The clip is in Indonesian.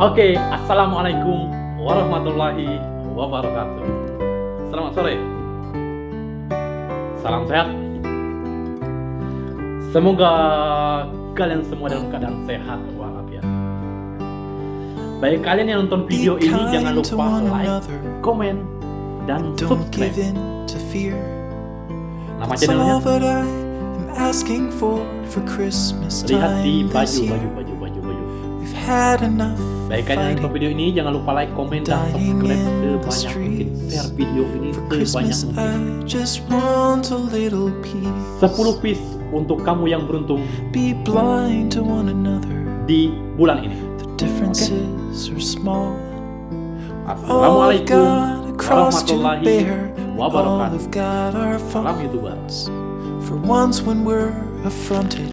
Oke, Assalamualaikum warahmatullahi wabarakatuh. Selamat sore. Salam sehat. Semoga kalian semua dalam keadaan sehat walafiat. Baik kalian yang nonton video ini jangan lupa like, komen, dan subscribe. Nama channelnya. Lihat di baju, baju, baju, baju, baju. Baik kalian yang nonton video ini jangan lupa like, komen, dan subscribe sebanyak mungkin. Share video ini sebanyak mungkin. 10 piece untuk kamu yang beruntung di bulan ini. Okay. Assalamualaikum warahmatullahi wabarakatuh. Salam YouTuber